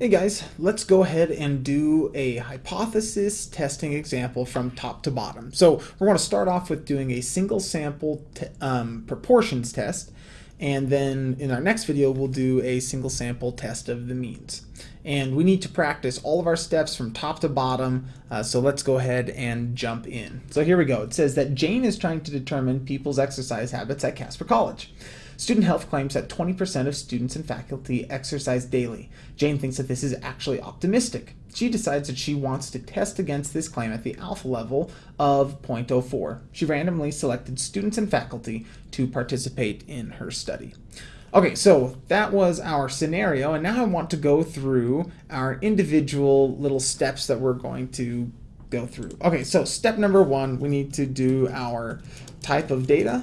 Hey guys, let's go ahead and do a hypothesis testing example from top to bottom. So we're going to start off with doing a single sample um, proportions test and then in our next video we'll do a single sample test of the means. And we need to practice all of our steps from top to bottom, uh, so let's go ahead and jump in. So here we go. It says that Jane is trying to determine people's exercise habits at Casper College. Student Health claims that 20% of students and faculty exercise daily. Jane thinks that this is actually optimistic. She decides that she wants to test against this claim at the alpha level of 0.04. She randomly selected students and faculty to participate in her study. Okay, so that was our scenario, and now I want to go through our individual little steps that we're going to go through. Okay, so step number one, we need to do our type of data.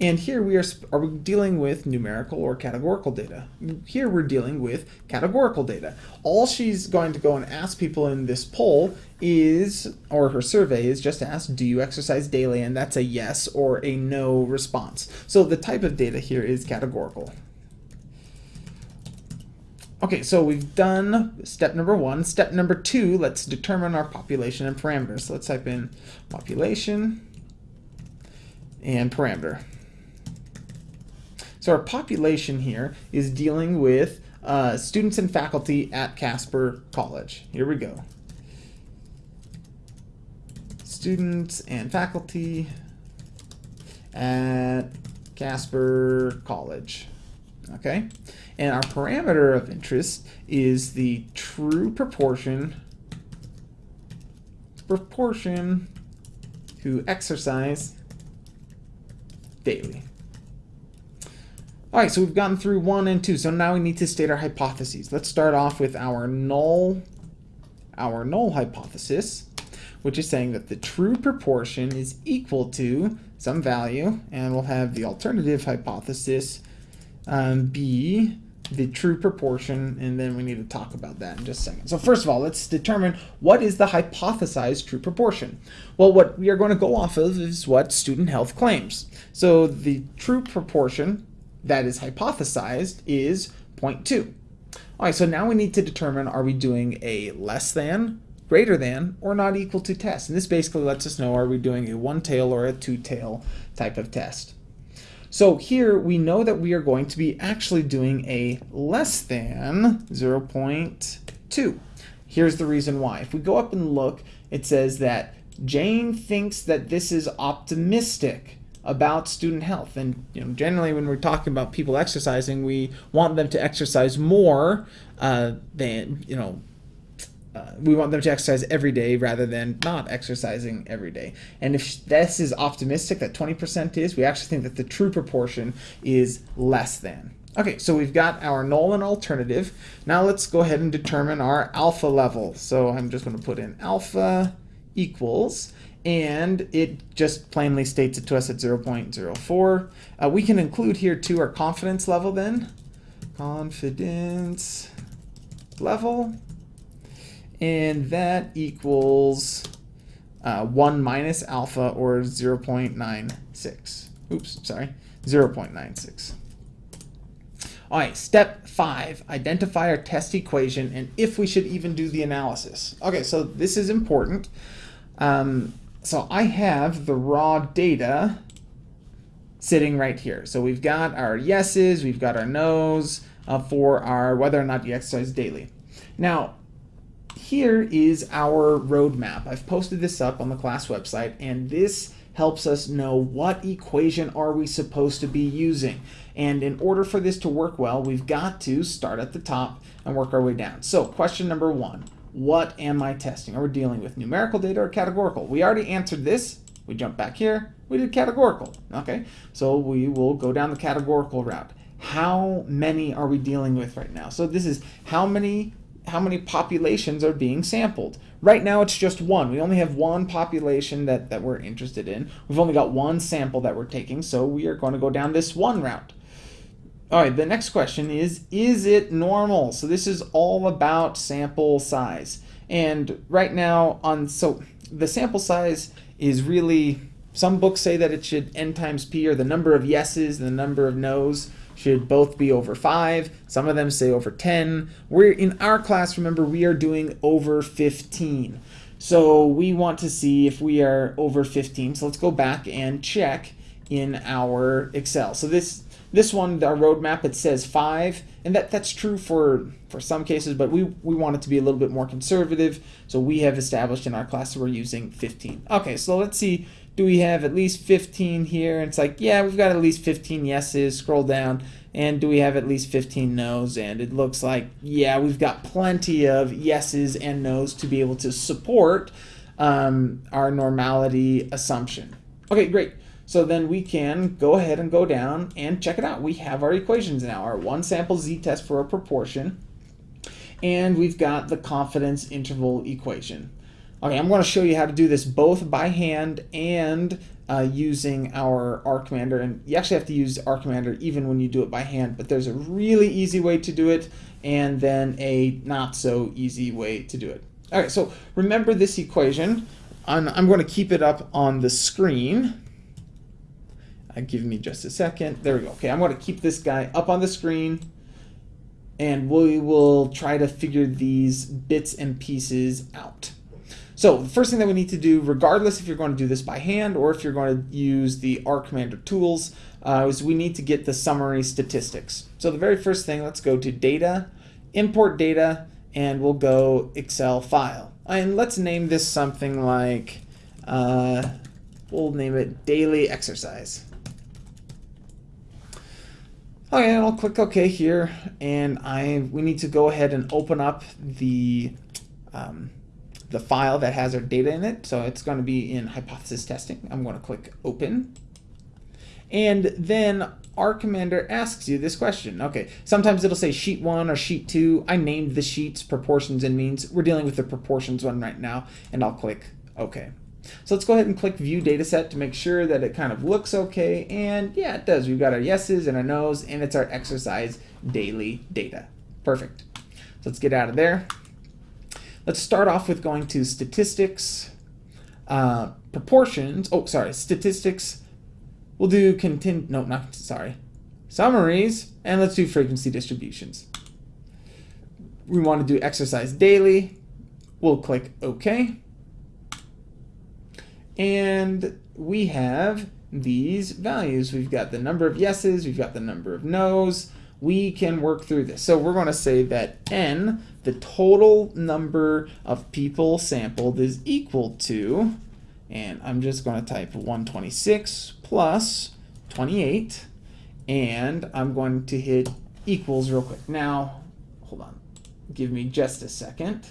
And here we are, are we dealing with numerical or categorical data. Here we're dealing with categorical data. All she's going to go and ask people in this poll is, or her survey is just to ask, do you exercise daily? And that's a yes or a no response. So the type of data here is categorical. Okay, so we've done step number one. Step number two, let's determine our population and parameters. So let's type in population and parameter. So our population here is dealing with uh, students and faculty at Casper College. Here we go. Students and faculty at Casper College. Okay, and our parameter of interest is the true proportion proportion to exercise daily. All right, so we've gotten through one and two, so now we need to state our hypotheses. Let's start off with our null, our null hypothesis, which is saying that the true proportion is equal to some value, and we'll have the alternative hypothesis um, be the true proportion, and then we need to talk about that in just a second. So first of all, let's determine what is the hypothesized true proportion. Well, what we are going to go off of is what student health claims. So the true proportion that is hypothesized is 0.2. All right, so now we need to determine are we doing a less than, greater than, or not equal to test. And this basically lets us know are we doing a one tail or a two tail type of test. So here we know that we are going to be actually doing a less than 0.2. Here's the reason why. If we go up and look, it says that Jane thinks that this is optimistic about student health. And you know, generally, when we're talking about people exercising, we want them to exercise more uh, than you know. Uh, we want them to exercise every day rather than not exercising every day. And if this is optimistic, that 20% is, we actually think that the true proportion is less than. Okay, so we've got our null and alternative. Now let's go ahead and determine our alpha level. So I'm just going to put in alpha equals, and it just plainly states it to us at 0.04. Uh, we can include here too our confidence level then. Confidence level. And that equals uh, 1 minus alpha or 0.96. Oops, sorry, 0.96. All right, step five, identify our test equation and if we should even do the analysis. Okay, so this is important. Um, so I have the raw data sitting right here. So we've got our yeses, we've got our nos uh, for our whether or not you exercise daily. Now, here is our roadmap. I've posted this up on the class website, and this helps us know what equation are we supposed to be using. And in order for this to work well, we've got to start at the top and work our way down. So question number one, what am I testing? Are we dealing with numerical data or categorical? We already answered this. We jump back here. We did categorical. Okay, so we will go down the categorical route. How many are we dealing with right now? So this is how many how many populations are being sampled. Right now it's just one. We only have one population that, that we're interested in. We've only got one sample that we're taking, so we are going to go down this one route. All right, the next question is, is it normal? So this is all about sample size. And right now on, so the sample size is really, some books say that it should n times p or the number of yeses and the number of nos should both be over 5. Some of them say over 10. We're in our class, remember, we are doing over 15. So we want to see if we are over 15. So let's go back and check in our Excel. So this this one, our roadmap, it says 5, and that, that's true for, for some cases, but we, we want it to be a little bit more conservative, so we have established in our class that we're using 15. Okay, so let's see do we have at least 15 here? It's like, yeah, we've got at least 15 yeses. Scroll down. And do we have at least 15 no's? And it looks like, yeah, we've got plenty of yeses and no's to be able to support um, our normality assumption. Okay, great. So then we can go ahead and go down and check it out. We have our equations now, our one sample z-test for a proportion, and we've got the confidence interval equation. Okay, I'm going to show you how to do this both by hand and uh, using our R Commander. And you actually have to use R Commander even when you do it by hand, but there's a really easy way to do it and then a not so easy way to do it. All right, so remember this equation. I'm, I'm going to keep it up on the screen. Give me just a second. There we go. Okay, I'm going to keep this guy up on the screen and we will try to figure these bits and pieces out. So the first thing that we need to do, regardless if you're going to do this by hand or if you're going to use the R Commander tools, uh, is we need to get the summary statistics. So the very first thing, let's go to Data, Import Data, and we'll go Excel File. And let's name this something like, uh, we'll name it Daily Exercise. Okay, I'll click OK here, and I we need to go ahead and open up the um, the file that has our data in it. So it's going to be in hypothesis testing. I'm going to click open. And then R Commander asks you this question. Okay, sometimes it'll say sheet one or sheet two. I named the sheets proportions and means. We're dealing with the proportions one right now, and I'll click OK. So let's go ahead and click View Dataset to make sure that it kind of looks okay. And yeah, it does. We've got our yeses and our nos, and it's our exercise daily data. Perfect. So let's get out of there. Let's start off with going to statistics, uh, proportions. Oh, sorry, statistics. We'll do contin. No, not sorry. Summaries, and let's do frequency distributions. We want to do exercise daily. We'll click OK. And we have these values. We've got the number of yeses, we've got the number of no's, we can work through this. So we're going to say that n, the total number of people sampled, is equal to, and I'm just going to type 126 plus 28, and I'm going to hit equals real quick. Now, hold on, give me just a second.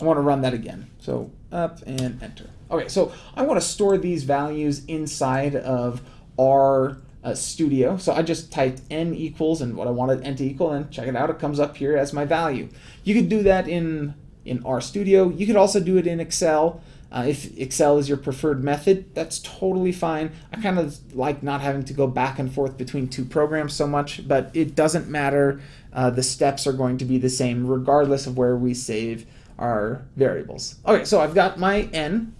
I want to run that again. So up and enter. Okay, so I want to store these values inside of our uh, studio. So I just typed n equals and what I wanted n to equal and check it out. It comes up here as my value. You could do that in, in R Studio. You could also do it in Excel. Uh, if Excel is your preferred method, that's totally fine. I kind of like not having to go back and forth between two programs so much, but it doesn't matter. Uh, the steps are going to be the same regardless of where we save our variables. Okay, so I've got my n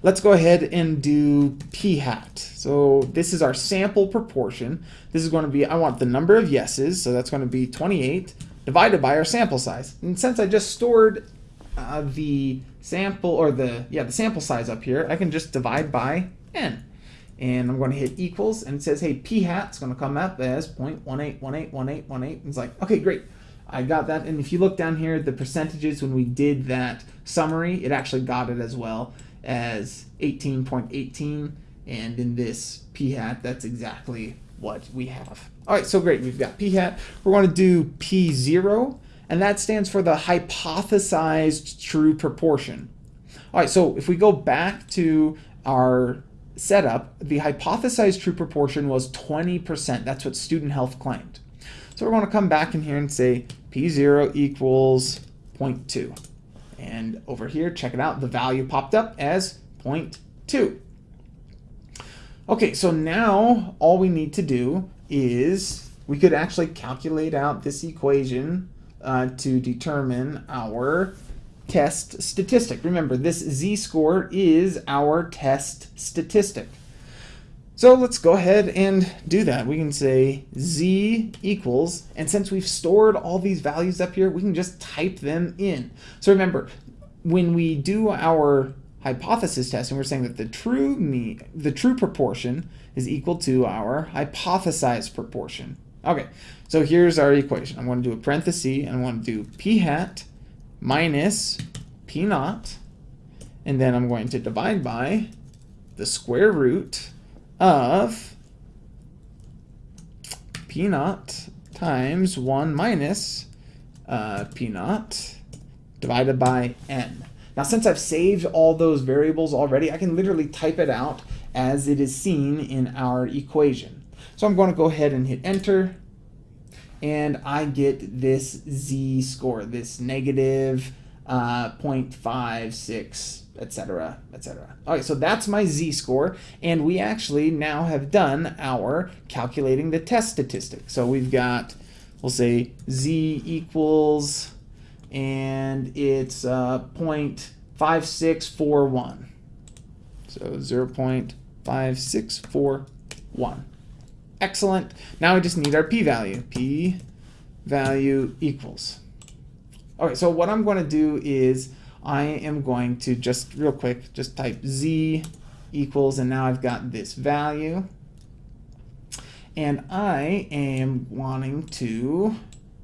Let's go ahead and do p hat. So this is our sample proportion. This is going to be, I want the number of yeses, so that's going to be 28 divided by our sample size. And since I just stored uh, the sample, or the, yeah, the sample size up here, I can just divide by n. And I'm going to hit equals, and it says, hey, p hat is going to come up as 0.18181818. It's like, okay, great. I got that. And if you look down here, the percentages when we did that summary, it actually got it as well as 18.18 and in this p hat that's exactly what we have. All right, so great, we've got p hat. We're to do p0 and that stands for the hypothesized true proportion. All right, so if we go back to our setup, the hypothesized true proportion was 20%. That's what student health claimed. So we're going to come back in here and say P0 equals 0.2. And over here, check it out, the value popped up as 0.2. Okay, so now all we need to do is we could actually calculate out this equation uh, to determine our test statistic. Remember, this z-score is our test statistic. So let's go ahead and do that. We can say z equals, and since we've stored all these values up here, we can just type them in. So remember, when we do our hypothesis test, and we're saying that the true mean, the true proportion is equal to our hypothesized proportion. Okay, so here's our equation. I'm going to do a parenthesis, and I want to do p hat minus p naught, and then I'm going to divide by the square root of p naught times 1 minus uh, p naught divided by n. Now, since I've saved all those variables already, I can literally type it out as it is seen in our equation. So I'm going to go ahead and hit enter, and I get this z score, this negative uh, 0.56, etc., etc. All right, so that's my z-score, and we actually now have done our calculating the test statistic. So we've got, we'll say z equals, and it's uh, 0.5641. So 0 0.5641. Excellent. Now we just need our p-value. p-value equals. All right, so what I'm going to do is I am going to just real quick, just type z equals, and now I've got this value. And I am wanting to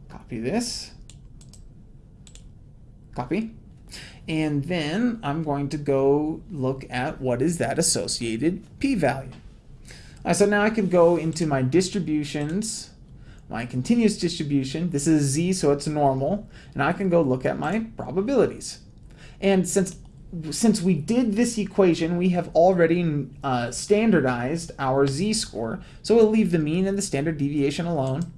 copy this, copy, and then I'm going to go look at what is that associated p-value. So now I can go into my distributions, my continuous distribution. This is z, so it's normal. And I can go look at my probabilities. And since since we did this equation, we have already uh, standardized our z-score. So we'll leave the mean and the standard deviation alone.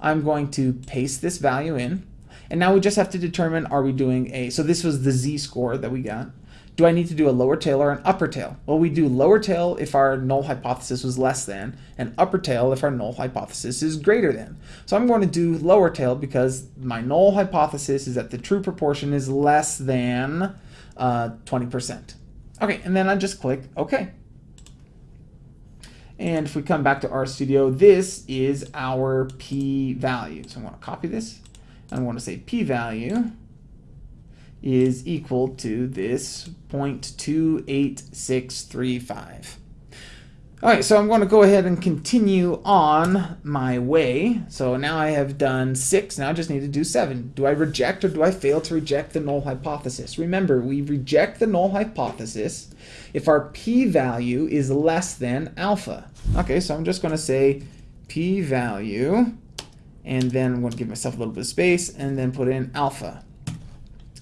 I'm going to paste this value in. And now we just have to determine, are we doing a, so this was the z-score that we got. Do I need to do a lower tail or an upper tail? Well, we do lower tail if our null hypothesis was less than, and upper tail if our null hypothesis is greater than. So I'm going to do lower tail because my null hypothesis is that the true proportion is less than 20%. Uh, okay, and then I just click OK. And if we come back to RStudio, this is our p-value. So I'm going to copy this. and I want to say p-value is equal to this 0.28635. All right, so I'm going to go ahead and continue on my way. So now I have done six, now I just need to do seven. Do I reject or do I fail to reject the null hypothesis? Remember, we reject the null hypothesis if our p-value is less than alpha. Okay, so I'm just going to say p-value, and then I'm going to give myself a little bit of space, and then put in alpha.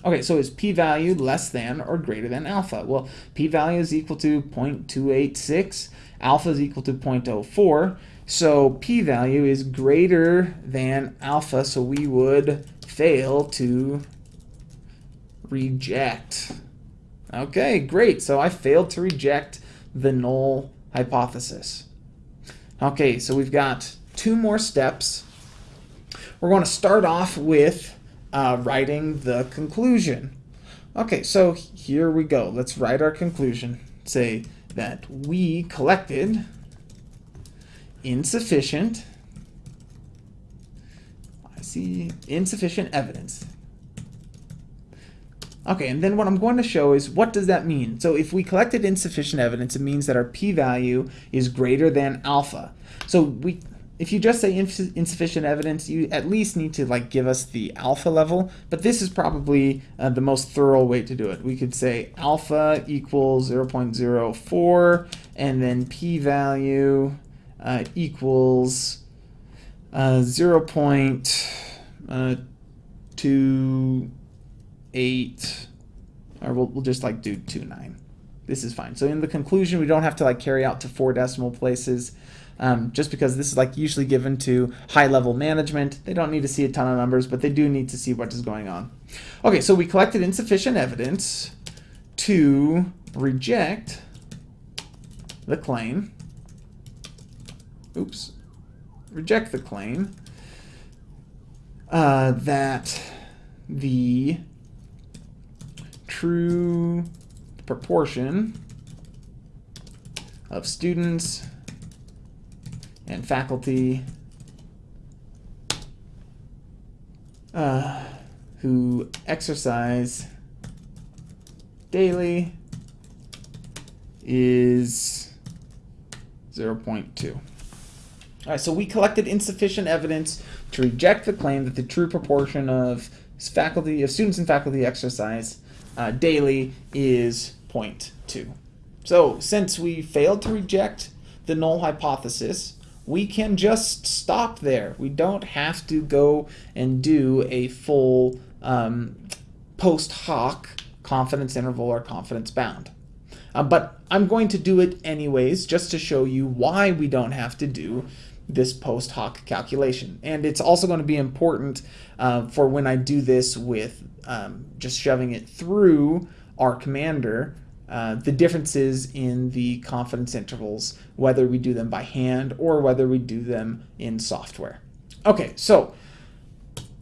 Okay, so is p-value less than or greater than alpha? Well, p-value is equal to 0.286, alpha is equal to 0.04, so p-value is greater than alpha, so we would fail to reject. Okay, great, so I failed to reject the null hypothesis. Okay, so we've got two more steps. We're going to start off with uh, writing the conclusion. Okay, so here we go. Let's write our conclusion. Say that we collected insufficient, I see insufficient evidence. Okay, and then what I'm going to show is what does that mean? So if we collected insufficient evidence, it means that our p-value is greater than alpha. So we if you just say ins insufficient evidence, you at least need to like give us the alpha level, but this is probably uh, the most thorough way to do it. We could say alpha equals 0 0.04 and then p-value uh, equals uh, 0 uh, 0.28 or we'll, we'll just like do 29. This is fine. So in the conclusion, we don't have to like carry out to four decimal places um, just because this is like usually given to high level management. They don't need to see a ton of numbers, but they do need to see what is going on. Okay, so we collected insufficient evidence to reject the claim. Oops. Reject the claim uh, that the true proportion of students and faculty uh, who exercise daily is 0.2. All right, so we collected insufficient evidence to reject the claim that the true proportion of faculty of students and faculty exercise uh, daily is 0.2. So since we failed to reject the null hypothesis, we can just stop there. We don't have to go and do a full um, post hoc confidence interval or confidence bound. Uh, but I'm going to do it anyways, just to show you why we don't have to do this post hoc calculation. And it's also going to be important uh, for when I do this with um, just shoving it through R Commander, uh, the differences in the confidence intervals, whether we do them by hand or whether we do them in software. Okay, so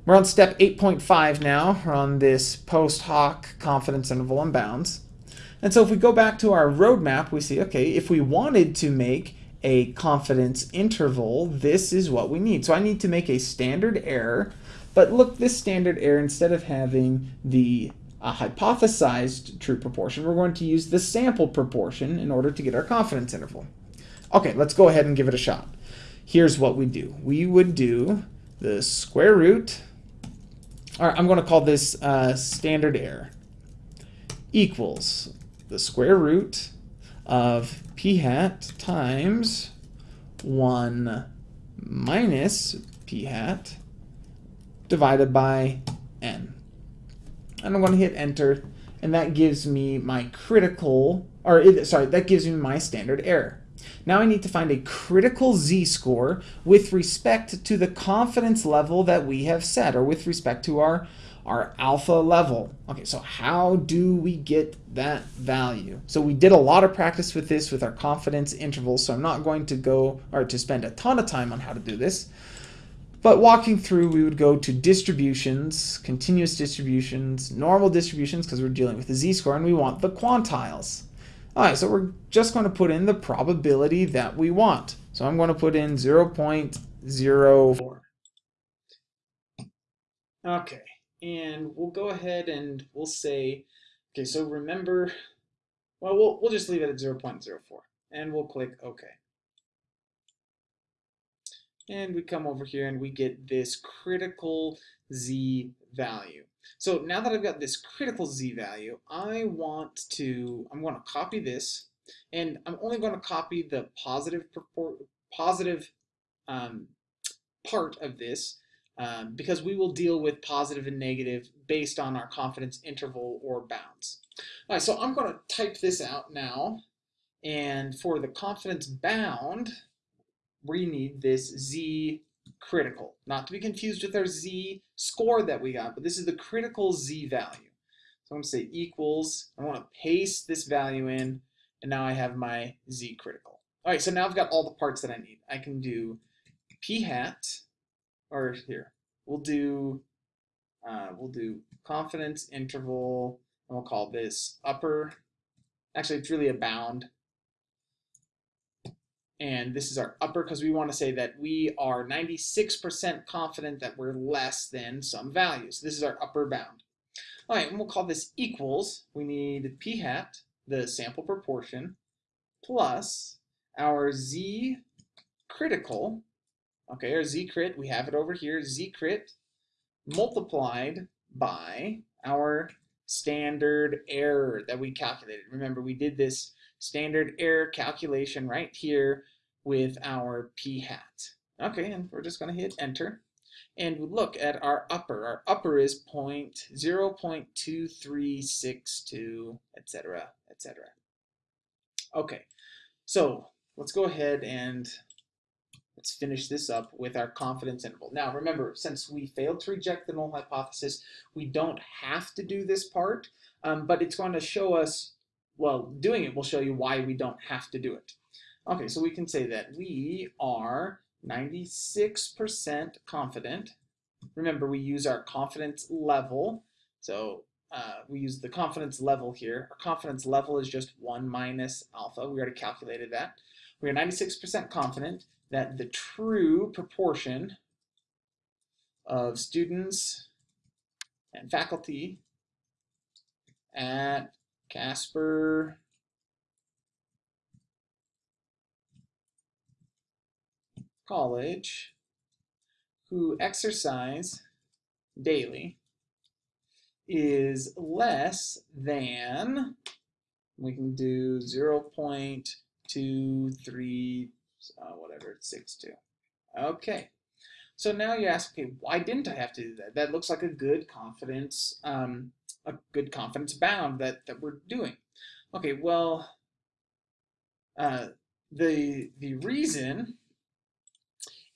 we're on step 8.5 now. We're on this post hoc confidence interval and bounds. And so if we go back to our roadmap, we see, okay, if we wanted to make a confidence interval, this is what we need. So I need to make a standard error, but look, this standard error, instead of having the uh, hypothesized true proportion, we're going to use the sample proportion in order to get our confidence interval. Okay, let's go ahead and give it a shot. Here's what we do. We would do the square root, or I'm going to call this uh, standard error, equals the square root of p hat times 1 minus p hat divided by. And I'm going to hit enter, and that gives me my critical, or it, sorry, that gives me my standard error. Now I need to find a critical z-score with respect to the confidence level that we have set, or with respect to our our alpha level. Okay, so how do we get that value? So we did a lot of practice with this with our confidence intervals, so I'm not going to go or to spend a ton of time on how to do this. But walking through, we would go to distributions, continuous distributions, normal distributions, because we're dealing with the z-score, and we want the quantiles. All right, so we're just going to put in the probability that we want. So I'm going to put in 0.04. Okay and we'll go ahead and we'll say, okay, so remember, well, we'll, we'll just leave it at 0.04 and we'll click OK. And we come over here and we get this critical Z value. So now that I've got this critical Z value, I want to, I'm going to copy this and I'm only going to copy the positive, positive um, part of this um, because we will deal with positive and negative based on our confidence interval or bounds. All right, so I'm going to type this out now. And for the confidence bound, we need this z critical, not to be confused with our z score that we got, but this is the critical z value. So I'm to say equals, I want to paste this value in, and now I have my z critical. All right, so now I've got all the parts that I need. I can do p hat, or here, we'll do uh, we'll do confidence interval, and we'll call this upper. Actually, it's really a bound. And this is our upper because we want to say that we are 96% confident that we're less than some value. So this is our upper bound. All right, and we'll call this equals. We need p hat, the sample proportion, plus our z critical, Okay, our z-crit, we have it over here, z-crit multiplied by our standard error that we calculated. Remember, we did this standard error calculation right here with our p-hat. Okay, and we're just going to hit enter. And look at our upper. Our upper is point 0 0.2362, etc., etc. Okay, so let's go ahead and Let's finish this up with our confidence interval. Now remember, since we failed to reject the null hypothesis, we don't have to do this part, um, but it's going to show us, well, doing it will show you why we don't have to do it. Okay, so we can say that we are 96% confident. Remember, we use our confidence level. So uh, we use the confidence level here. Our confidence level is just 1 minus alpha. We already calculated that. We are 96% confident that the true proportion of students and faculty at Casper College who exercise daily is less than, we can do 0 0.23, uh, whatever, 62. Okay, so now you ask, okay, why didn't I have to do that? That looks like a good confidence, um, a good confidence bound that, that we're doing. Okay, well, uh, the, the reason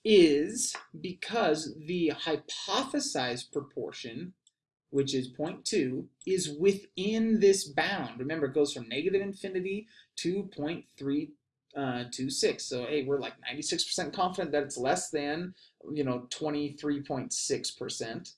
is because the hypothesized proportion, which is 0.2, is within this bound. Remember, it goes from negative infinity to 0.326. Uh, so, hey, we're like 96% confident that it's less than, you know, 23.6%.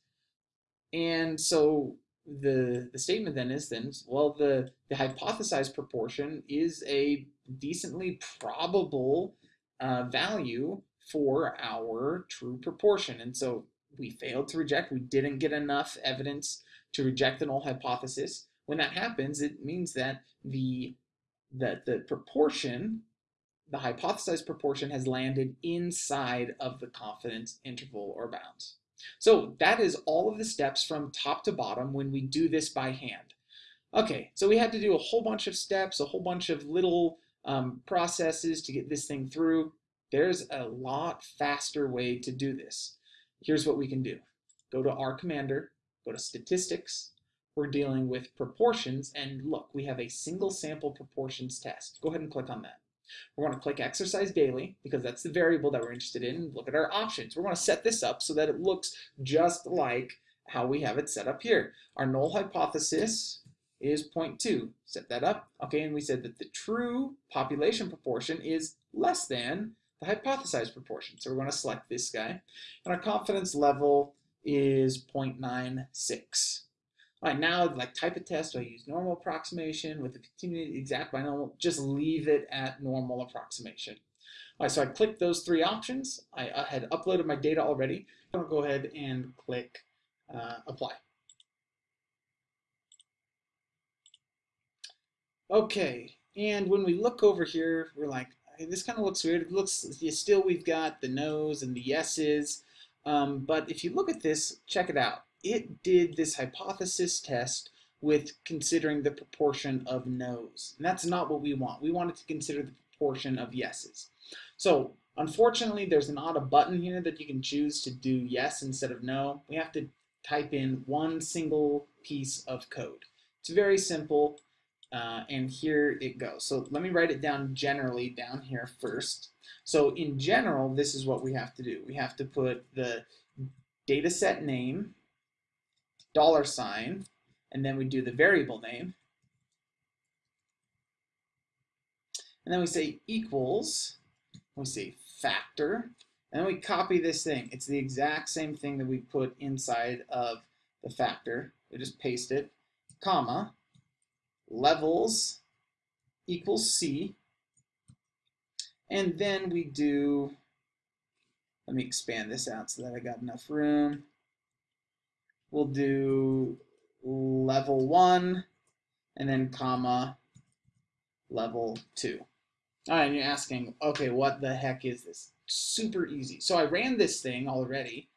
And so the the statement then is then well the the hypothesized proportion is a decently probable uh, value for our true proportion. And so we failed to reject. We didn't get enough evidence to reject the null hypothesis. When that happens, it means that the that the proportion, the hypothesized proportion, has landed inside of the confidence interval or bounds. So that is all of the steps from top to bottom when we do this by hand. Okay, so we had to do a whole bunch of steps, a whole bunch of little um, processes to get this thing through. There's a lot faster way to do this. Here's what we can do. Go to R Commander, go to Statistics. We're dealing with proportions, and look, we have a single sample proportions test. Go ahead and click on that. We're going to click Exercise Daily, because that's the variable that we're interested in. Look at our options. We're going to set this up so that it looks just like how we have it set up here. Our null hypothesis is 0.2. Set that up. Okay, and we said that the true population proportion is less than the hypothesized proportion. So we're going to select this guy. And our confidence level is 0.96. Right, now, like type of test, do I use normal approximation with a continued exact binomial? Just leave it at normal approximation. All right, so I clicked those three options. I, had uploaded my data already. To go ahead and click uh, apply. Okay, and when we look over here, we're like, this kind of looks weird. It looks, still we've got the no's and the yeses. Um, but if you look at this, check it out. It did this hypothesis test with considering the proportion of no's. And that's not what we want. We wanted to consider the proportion of yeses. So unfortunately, there's not a button here that you can choose to do yes instead of no. We have to type in one single piece of code. It's very simple. Uh, and here it goes. So let me write it down generally down here first. So in general, this is what we have to do. We have to put the data set name, dollar sign, and then we do the variable name. And then we say equals, we say factor, and then we copy this thing. It's the exact same thing that we put inside of the factor. We just paste it, comma, levels equals C. And then we do, let me expand this out so that I got enough room. We'll do level one and then comma level two. All right, and you're asking, okay, what the heck is this? Super easy. So I ran this thing already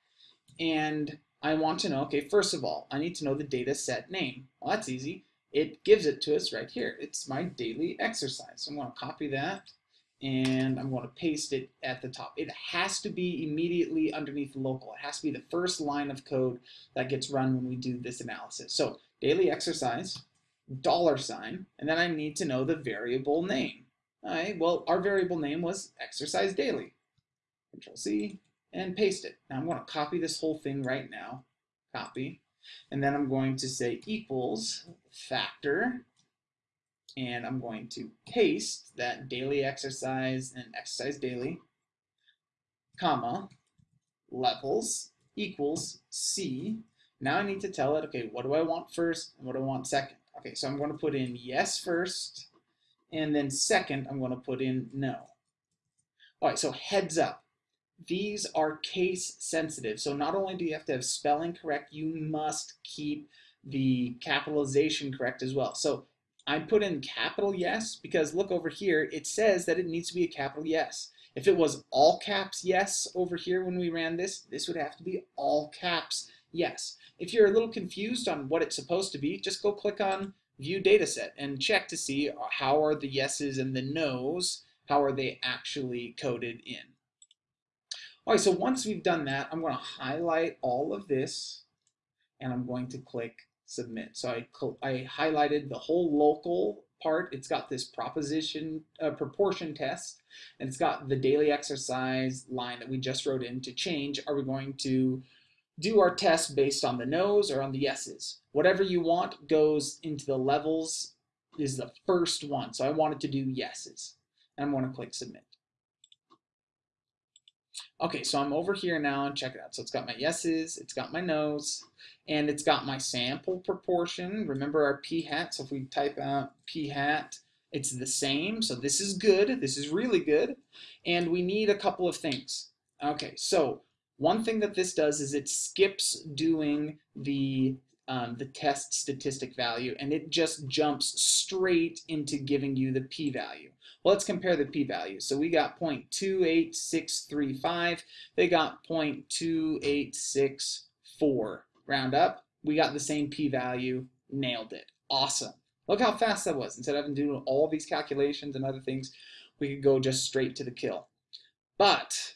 and I want to know, okay, first of all, I need to know the data set name. Well, that's easy it gives it to us right here. It's my daily exercise. So I'm going to copy that and I'm going to paste it at the top. It has to be immediately underneath local. It has to be the first line of code that gets run when we do this analysis. So daily exercise, dollar sign, and then I need to know the variable name. All right, well, our variable name was exercise daily. Control C and paste it. Now I'm going to copy this whole thing right now. Copy. And then I'm going to say equals factor, and I'm going to paste that daily exercise and exercise daily, comma, levels equals C. Now I need to tell it, okay, what do I want first and what do I want second? Okay, so I'm going to put in yes first, and then second I'm going to put in no. All right, so heads up. These are case sensitive. So not only do you have to have spelling correct, you must keep the capitalization correct as well. So I put in capital yes because look over here, it says that it needs to be a capital yes. If it was all caps yes over here when we ran this, this would have to be all caps yes. If you're a little confused on what it's supposed to be, just go click on view dataset and check to see uh, how are the yeses and the nos, how are they actually coded in. All right, so once we've done that, I'm going to highlight all of this and I'm going to click submit. So I, I highlighted the whole local part. It's got this proposition uh, proportion test and it's got the daily exercise line that we just wrote in to change. Are we going to do our test based on the no's or on the yeses? Whatever you want goes into the levels is the first one. So I wanted to do yeses and I'm going to click submit. Okay, so I'm over here now and check it out. So it's got my yeses, it's got my no's, and it's got my sample proportion. Remember our p hat, so if we type out p hat, it's the same. So this is good, this is really good. And we need a couple of things. Okay, so one thing that this does is it skips doing the um, the test statistic value and it just jumps straight into giving you the p-value. Well, let's compare the p-values. So we got 0.28635. They got 0.2864. Round up, we got the same p-value, nailed it. Awesome. Look how fast that was. Instead of having to do all these calculations and other things, we could go just straight to the kill. But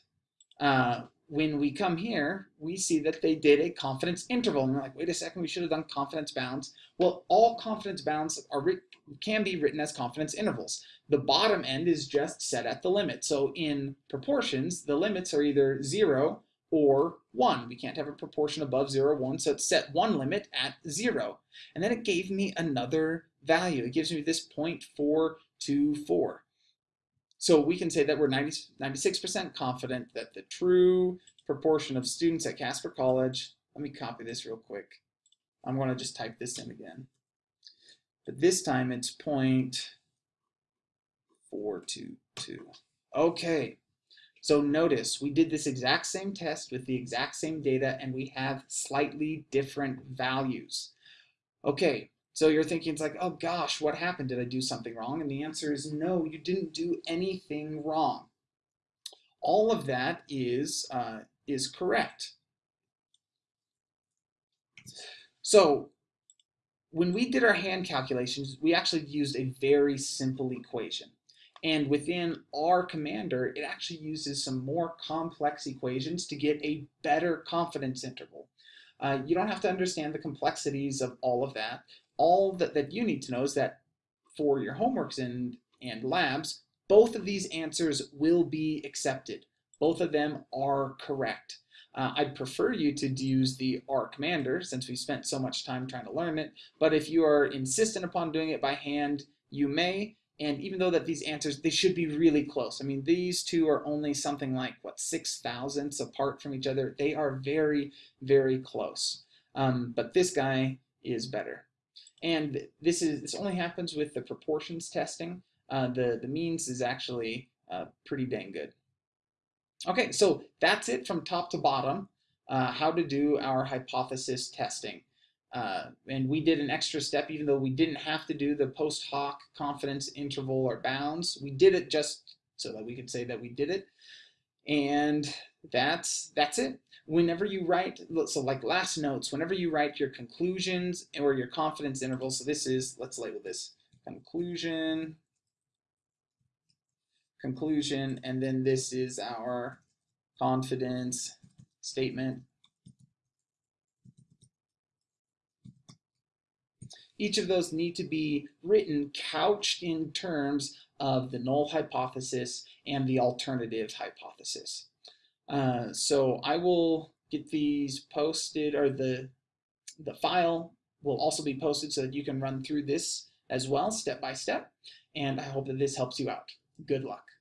uh, when we come here, we see that they did a confidence interval. And we're like, wait a second, we should have done confidence bounds. Well, all confidence bounds are can be written as confidence intervals. The bottom end is just set at the limit. So in proportions, the limits are either 0 or 1. We can't have a proportion above 0 or 1, so it's set one limit at 0. And then it gave me another value. It gives me this 0.424. So we can say that we're 96% confident that the true proportion of students at Casper College, let me copy this real quick. I'm going to just type this in again. But this time it's 0.422. Okay, so notice we did this exact same test with the exact same data and we have slightly different values. Okay, so you're thinking, it's like, oh gosh, what happened? Did I do something wrong? And the answer is no, you didn't do anything wrong. All of that is, uh, is correct. So when we did our hand calculations, we actually used a very simple equation. And within R Commander, it actually uses some more complex equations to get a better confidence interval. Uh, you don't have to understand the complexities of all of that all that, that you need to know is that for your homeworks and, and labs, both of these answers will be accepted. Both of them are correct. Uh, I'd prefer you to use the R commander since we spent so much time trying to learn it, but if you are insistent upon doing it by hand, you may, and even though that these answers, they should be really close. I mean, these two are only something like, what, six thousandths apart from each other. They are very, very close. Um, but this guy is better. And this is this only happens with the proportions testing. Uh, the, the means is actually uh, pretty dang good. Okay, so that's it from top to bottom, uh, how to do our hypothesis testing. Uh, and we did an extra step, even though we didn't have to do the post hoc confidence interval or bounds. We did it just so that we could say that we did it. And that's that's it whenever you write, so like last notes, whenever you write your conclusions or your confidence interval, so this is, let's label this conclusion, conclusion, and then this is our confidence statement. Each of those need to be written couched in terms of the null hypothesis and the alternative hypothesis. Uh, so I will get these posted or the, the file will also be posted so that you can run through this as well step by step. And I hope that this helps you out. Good luck.